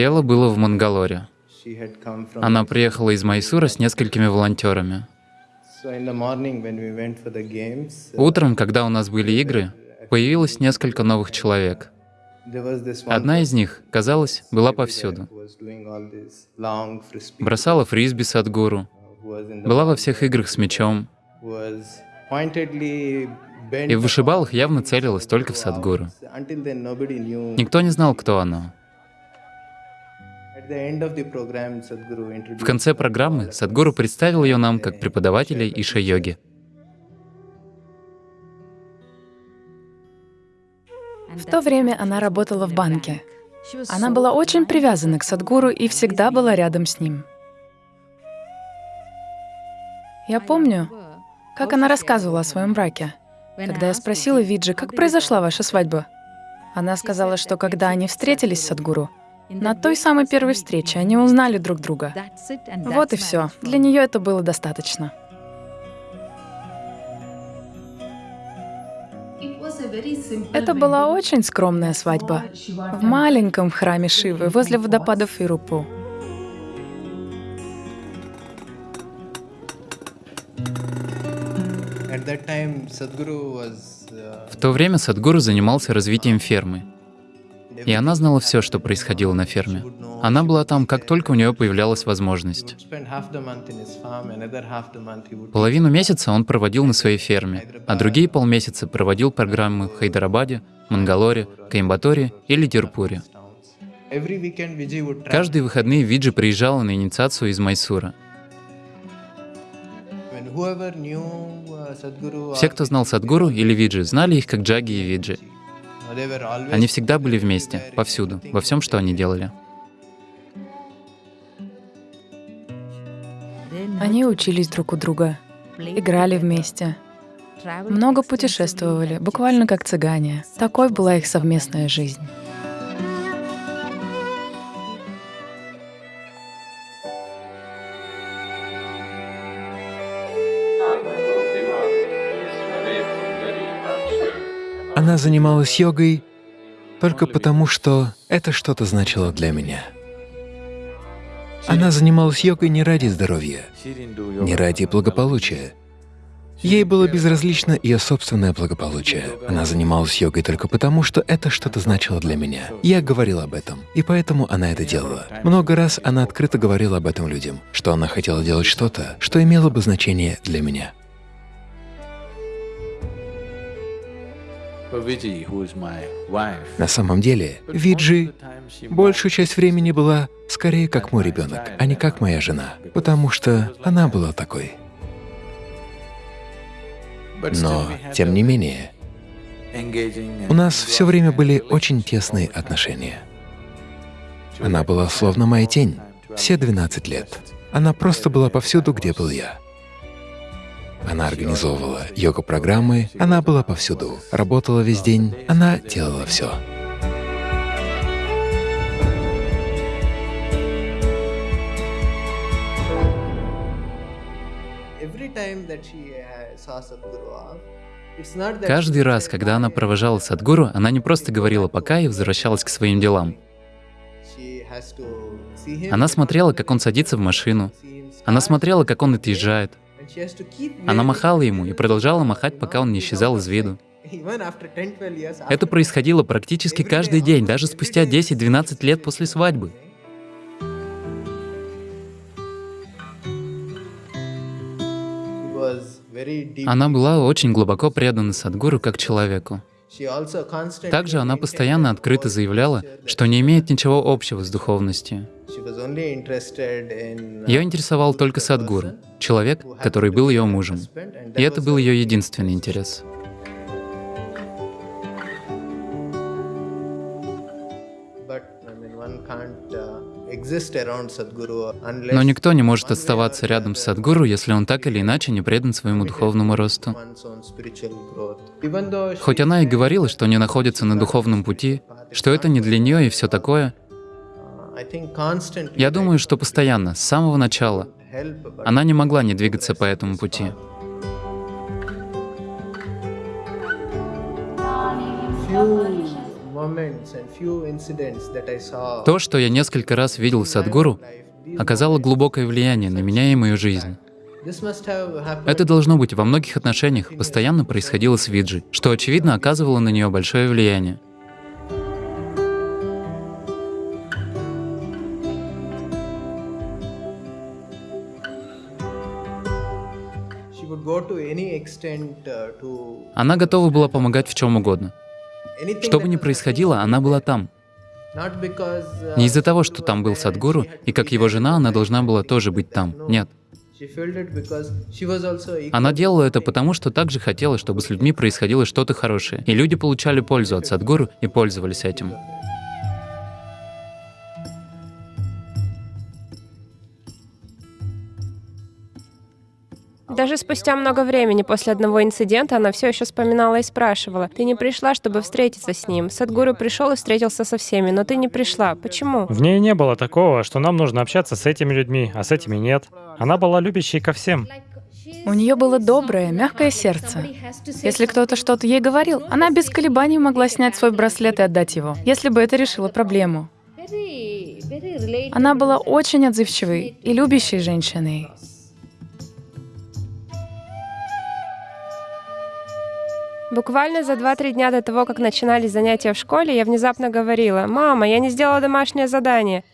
Дело было в Мангалоре. Она приехала из Майсура с несколькими волонтерами. Утром, когда у нас были игры, появилось несколько новых человек. Одна из них, казалось, была повсюду. Бросала фрисби Садгуру, была во всех играх с мячом, и в вышибалах явно целилась только в Садгуру. Никто не знал, кто она. В конце программы Садгуру представил ее нам как преподавателей Иша-йоги. В то время она работала в банке. Она была очень привязана к Садгуру и всегда была рядом с ним. Я помню, как она рассказывала о своем браке. Когда я спросила Виджи, как произошла ваша свадьба, она сказала, что когда они встретились с Садгуру, на той самой первой встрече они узнали друг друга. Вот и все. Для нее это было достаточно. Это была очень скромная свадьба в маленьком храме Шивы возле водопада Фирупу. В то время Садгуру занимался развитием фермы. И она знала все, что происходило на ферме. Она была там, как только у нее появлялась возможность. Половину месяца он проводил на своей ферме, а другие полмесяца проводил программы в Хайдарабаде, Мангалоре, Каимбаторе или Тирпуре. Каждые выходные Виджи приезжала на инициацию из Майсура. Все, кто знал Садгуру или Виджи, знали их как Джаги и Виджи. Они всегда были вместе, повсюду, во всем, что они делали. Они учились друг у друга, играли вместе, много путешествовали, буквально как цыгане. Такой была их совместная жизнь. Она занималась йогой только потому, что это что-то значило для меня. Она занималась йогой не ради здоровья, не ради благополучия. Ей было безразлично ее собственное благополучие. Она занималась йогой только потому, что это что-то значило для меня. Я говорил об этом, и поэтому она это делала. Много раз она открыто говорила об этом людям, что она хотела делать что-то, что имело бы значение для меня. На самом деле, Виджи большую часть времени была скорее как мой ребенок, а не как моя жена, потому что она была такой. Но, тем не менее, у нас все время были очень тесные отношения. Она была словно моя тень все 12 лет. Она просто была повсюду, где был я. Она организовывала йога-программы, она была повсюду, работала весь день, она делала все. Каждый раз, когда она провожала Садгуру, она не просто говорила «пока» и возвращалась к своим делам. Она смотрела, как он садится в машину. Она смотрела, как он отъезжает. Она махала ему и продолжала махать, пока он не исчезал из виду. Это происходило практически каждый день, даже спустя 10-12 лет после свадьбы. Она была очень глубоко предана Садгуру как человеку. Также она постоянно открыто заявляла, что не имеет ничего общего с духовностью. Ее интересовал только Садгуру, человек, который был ее мужем. И это был ее единственный интерес. Но никто не может оставаться рядом с Садгуру, если он так или иначе не предан своему духовному росту. Хоть она и говорила, что не находится на духовном пути, что это не для нее и все такое, я думаю, что постоянно, с самого начала, она не могла не двигаться по этому пути. То, что я несколько раз видел в Садгуру, оказало глубокое влияние на меня и мою жизнь. Это должно быть во многих отношениях постоянно происходило с Виджи, что, очевидно, оказывало на нее большое влияние. Она готова была помогать в чем угодно. Что бы ни происходило, она была там. Не из-за того, что там был Садгуру, и как его жена она должна была тоже быть там. Нет. Она делала это потому, что также хотела, чтобы с людьми происходило что-то хорошее, и люди получали пользу от Садгуру и пользовались этим. Даже спустя много времени после одного инцидента она все еще вспоминала и спрашивала, «Ты не пришла, чтобы встретиться с ним? Садгуру пришел и встретился со всеми, но ты не пришла. Почему?» В ней не было такого, что нам нужно общаться с этими людьми, а с этими нет. Она была любящей ко всем. У нее было доброе, мягкое сердце. Если кто-то что-то ей говорил, она без колебаний могла снять свой браслет и отдать его, если бы это решило проблему. Она была очень отзывчивой и любящей женщиной. Буквально за 2-3 дня до того, как начинались занятия в школе, я внезапно говорила, «Мама, я не сделала домашнее задание».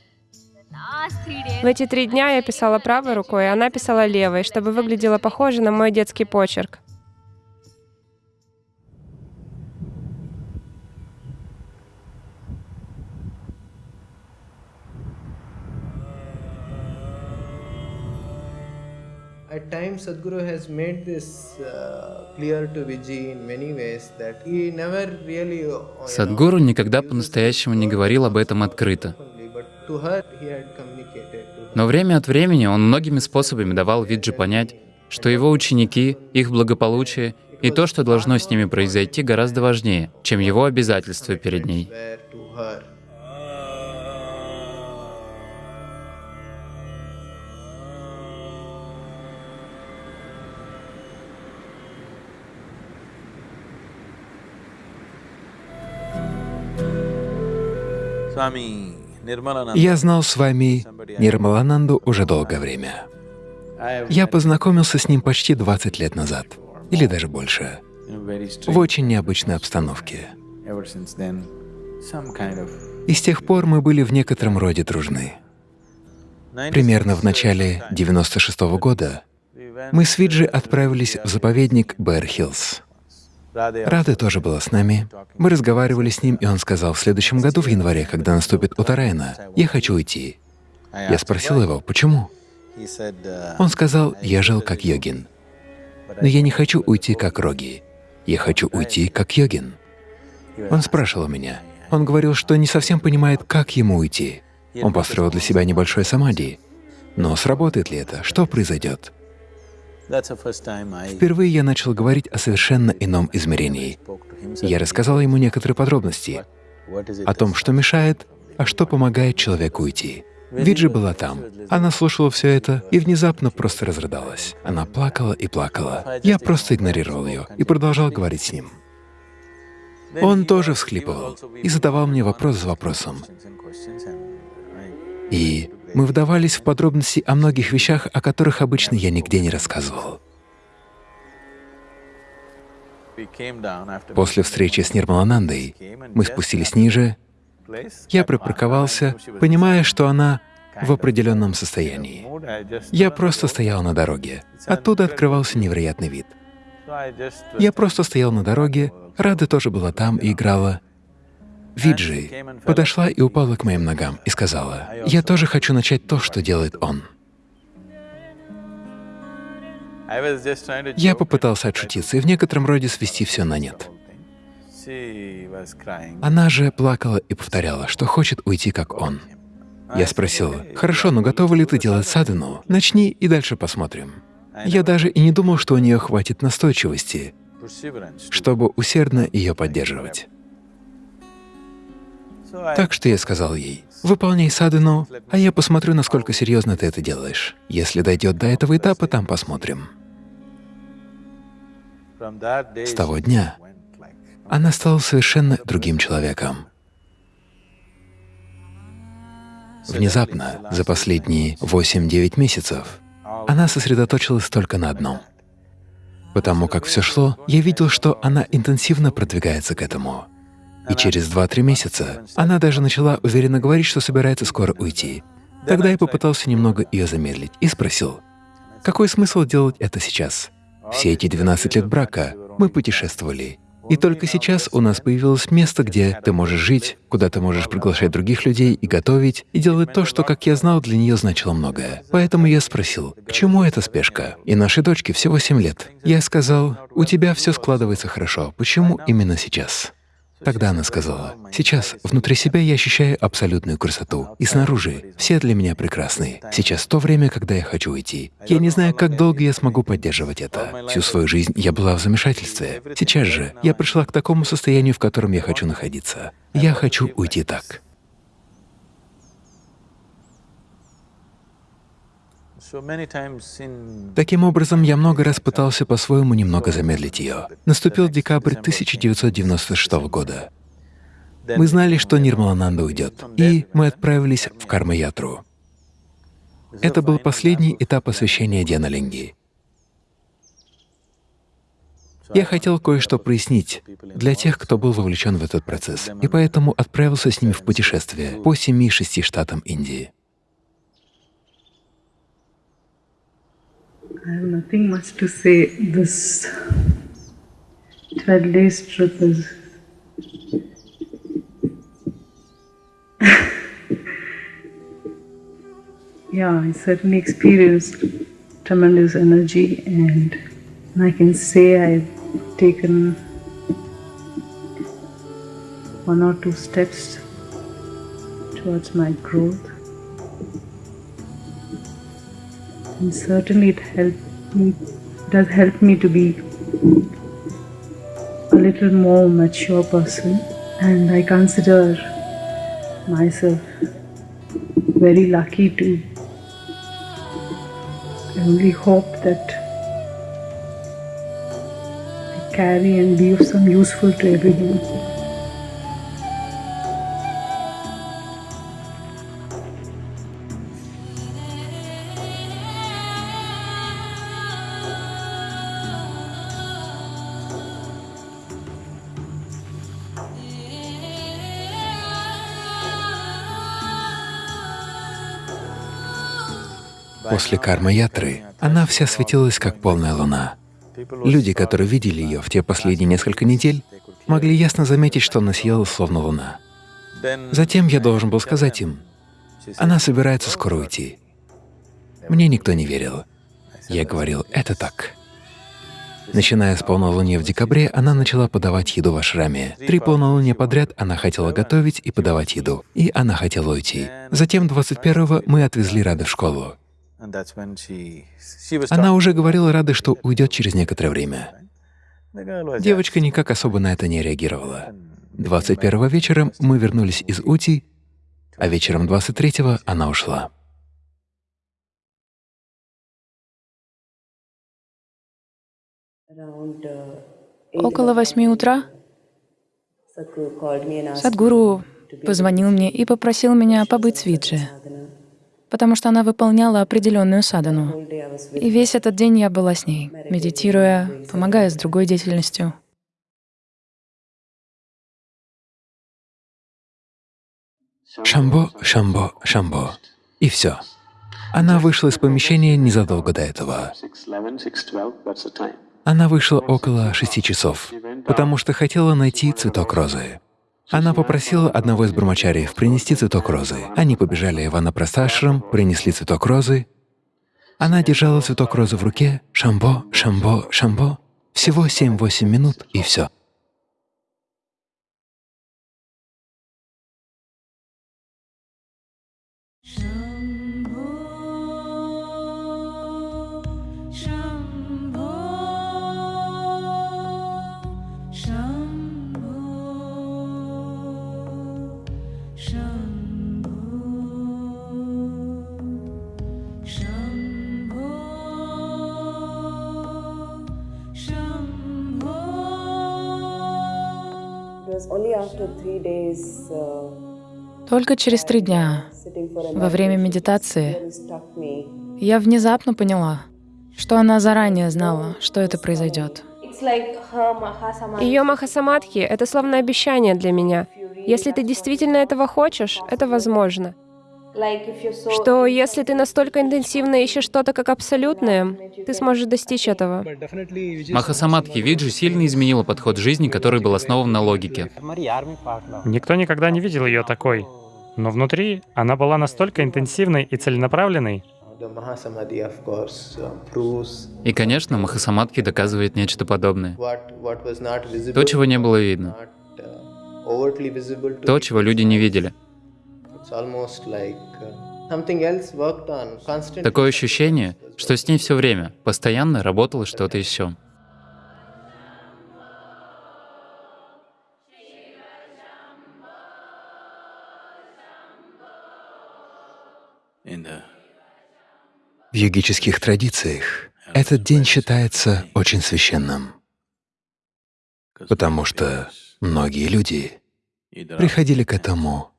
В эти три дня я писала правой рукой, а она писала левой, чтобы выглядело похоже на мой детский почерк. At times, Sadhguru has made this uh, clear to Vijay in many ways that he never really. Uh, Садгуру никогда по-настоящему не говорил об этом открыто. Но время от времени он многими способами давал Виджи понять, что его ученики, их благополучие и то, что должно с ними произойти, гораздо важнее, чем его обязательства перед ней. Я знал с вами Нирмалананду уже долгое время. Я познакомился с ним почти 20 лет назад, или даже больше, в очень необычной обстановке. И с тех пор мы были в некотором роде дружны. Примерно в начале 96 -го года мы с Виджи отправились в заповедник Бэр-Хиллз. Рады тоже была с нами. Мы разговаривали с ним, и он сказал, в следующем году, в январе, когда наступит Утарайна, я хочу уйти. Я спросил его, почему? Он сказал, я жил как йогин. Но я не хочу уйти как роги. Я хочу уйти как йогин. Он спрашивал меня. Он говорил, что не совсем понимает, как ему уйти. Он построил для себя небольшой самади. Но сработает ли это? Что произойдет? Впервые я начал говорить о совершенно ином измерении. Я рассказал ему некоторые подробности о том, что мешает, а что помогает человеку уйти. Виджи была там. Она слушала все это и внезапно просто разрыдалась. Она плакала и плакала. Я просто игнорировал ее и продолжал говорить с ним. Он тоже всхлипывал и задавал мне вопрос за вопросом. И мы вдавались в подробности о многих вещах, о которых обычно я нигде не рассказывал. После встречи с Нирмаланандой мы спустились ниже. Я припарковался, понимая, что она в определенном состоянии. Я просто стоял на дороге. Оттуда открывался невероятный вид. Я просто стоял на дороге, Рада тоже была там и играла. Виджи подошла и упала к моим ногам и сказала, «Я тоже хочу начать то, что делает он». Я попытался отшутиться и в некотором роде свести все на нет. Она же плакала и повторяла, что хочет уйти как он. Я спросил, «Хорошо, но готова ли ты делать садхану? Начни и дальше посмотрим». Я даже и не думал, что у нее хватит настойчивости, чтобы усердно ее поддерживать. Так что я сказал ей, выполняй садхану, а я посмотрю, насколько серьезно ты это делаешь. Если дойдет до этого этапа, там посмотрим. С того дня она стала совершенно другим человеком. Внезапно, за последние 8-9 месяцев, она сосредоточилась только на одном. Потому как все шло, я видел, что она интенсивно продвигается к этому. И через 2-3 месяца она даже начала уверенно говорить, что собирается скоро уйти. Тогда я попытался немного ее замедлить и спросил, какой смысл делать это сейчас? Все эти 12 лет брака мы путешествовали, и только сейчас у нас появилось место, где ты можешь жить, куда ты можешь приглашать других людей и готовить, и делать то, что, как я знал, для нее значило многое. Поэтому я спросил, к чему эта спешка? И нашей дочке всего 7 лет. Я сказал, у тебя все складывается хорошо, почему именно сейчас? Тогда она сказала, «Сейчас внутри себя я ощущаю абсолютную красоту, и снаружи все для меня прекрасны. Сейчас то время, когда я хочу уйти. Я не знаю, как долго я смогу поддерживать это. Всю свою жизнь я была в замешательстве. Сейчас же я пришла к такому состоянию, в котором я хочу находиться. Я хочу уйти так». Таким образом, я много раз пытался по-своему немного замедлить ее. Наступил декабрь 1996 года. Мы знали, что Нирмалананда уйдет, и мы отправились в Карма-ятру. Это был последний этап посвящения Дианалинги. Я хотел кое-что прояснить для тех, кто был вовлечен в этот процесс, и поэтому отправился с ними в путешествие по семи-шести штатам Индии. I have nothing much to say. This 12 days trip is yeah, I certainly experienced tremendous energy, and I can say I've taken one or two steps towards my growth. And certainly it helped me does help me to be a little more mature person and I consider myself very lucky to I only hope that I carry and be of some useful to everyone. После карма-ятры она вся светилась, как полная луна. Люди, которые видели ее в те последние несколько недель, могли ясно заметить, что она сияла словно луна. Затем я должен был сказать им, она собирается скоро уйти. Мне никто не верил. Я говорил, это так. Начиная с полнолуния в декабре, она начала подавать еду в ашраме. Три полнолуния подряд она хотела готовить и подавать еду, и она хотела уйти. Затем 21-го мы отвезли Рады в школу. Она уже говорила Рады, что уйдет через некоторое время. Девочка никак особо на это не реагировала. 21 вечером мы вернулись из Ути, а вечером 23-го она ушла. Около восьми утра Садгуру позвонил мне и попросил меня побыть с Виджи потому что она выполняла определенную садану. И весь этот день я была с ней, медитируя, помогая с другой деятельностью. Шамбо, Шамбо, Шамбо. И все. Она вышла из помещения незадолго до этого. Она вышла около шести часов, потому что хотела найти цветок розы. Она попросила одного из брамачариев принести цветок розы. Они побежали в Анапрасташрам, принесли цветок розы. Она держала цветок розы в руке, шамбо, шамбо, шамбо. Всего 7-8 минут и все. Только через три дня, во время медитации, я внезапно поняла, что она заранее знала, что это произойдет. Ее Махасамадхи — это словно обещание для меня. Если ты действительно этого хочешь, это возможно. Что если ты настолько интенсивно ищешь что-то как абсолютное, ты сможешь достичь этого. Махасамадхи Виджи сильно изменила подход жизни, который был основан на логике. Никто никогда не видел ее такой. Но внутри она была настолько интенсивной и целенаправленной. И, конечно, Махасамадхи доказывает нечто подобное. То, чего не было видно. То, чего люди не видели. Такое ощущение, что с ней все время, постоянно работало что-то еще. В йогических традициях этот день считается очень священным, потому что многие люди приходили к этому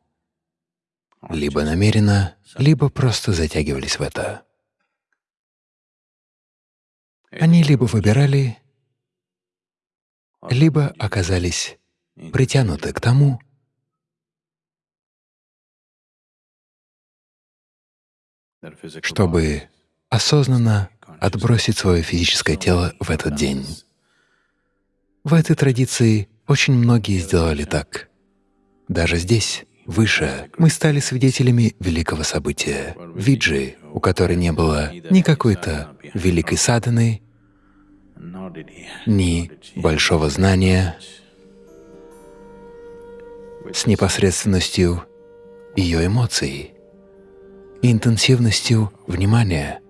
либо намеренно, либо просто затягивались в это. Они либо выбирали, либо оказались притянуты к тому, чтобы осознанно отбросить свое физическое тело в этот день. В этой традиции очень многие сделали так. Даже здесь, выше, мы стали свидетелями великого события — Виджи, у которой не было ни какой-то великой садханы, ни большого знания, с непосредственностью ее эмоций, интенсивностью внимания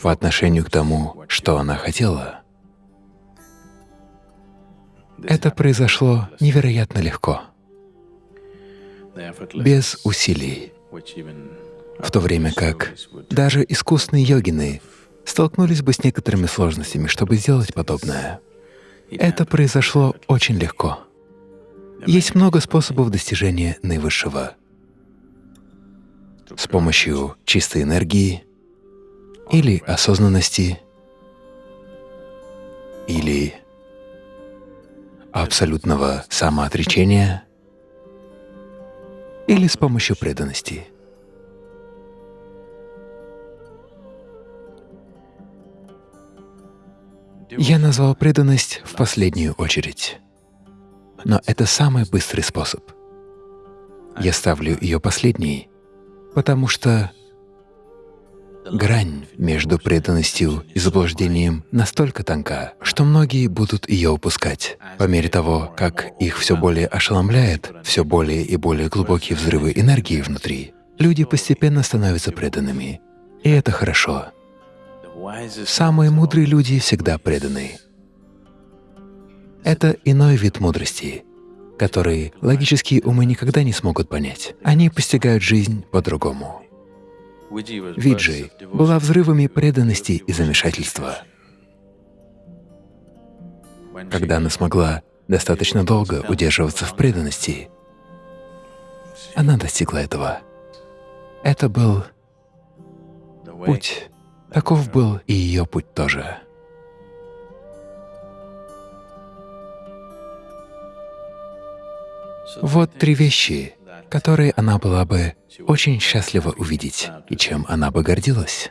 по отношению к тому, что она хотела. Это произошло невероятно легко, без усилий, в то время как даже искусные йогины столкнулись бы с некоторыми сложностями, чтобы сделать подобное. Это произошло очень легко. Есть много способов достижения наивысшего. С помощью чистой энергии или осознанности, или абсолютного самоотречения, или с помощью преданности. Я назвал преданность в последнюю очередь, но это самый быстрый способ. Я ставлю ее последней, потому что грань между преданностью и заблуждением настолько тонка, что многие будут ее упускать. По мере того, как их все более ошеломляет, все более и более глубокие взрывы энергии внутри, люди постепенно становятся преданными. И это хорошо. Самые мудрые люди всегда преданы. Это иной вид мудрости, который логические умы никогда не смогут понять. Они постигают жизнь по-другому. Виджей была взрывами преданности и замешательства. Когда она смогла достаточно долго удерживаться в преданности, она достигла этого. Это был путь. Таков был и ее путь тоже. Вот три вещи, которые она была бы очень счастлива увидеть и чем она бы гордилась.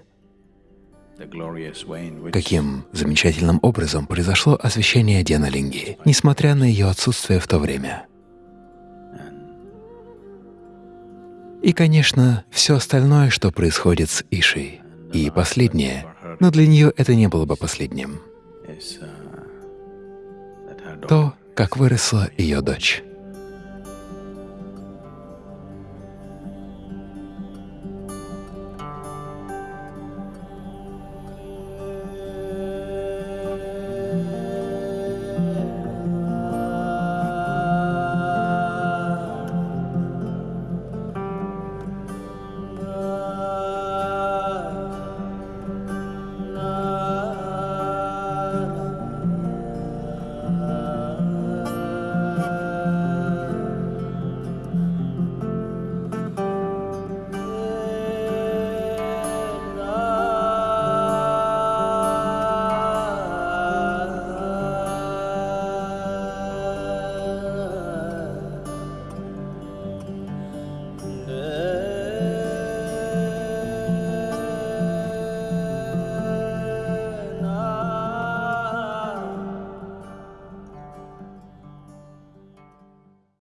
Каким замечательным образом произошло освящение Деналинги, несмотря на ее отсутствие в то время. И, конечно, все остальное, что происходит с Ишей. И последнее, но для нее это не было бы последним. То, как выросла ее дочь.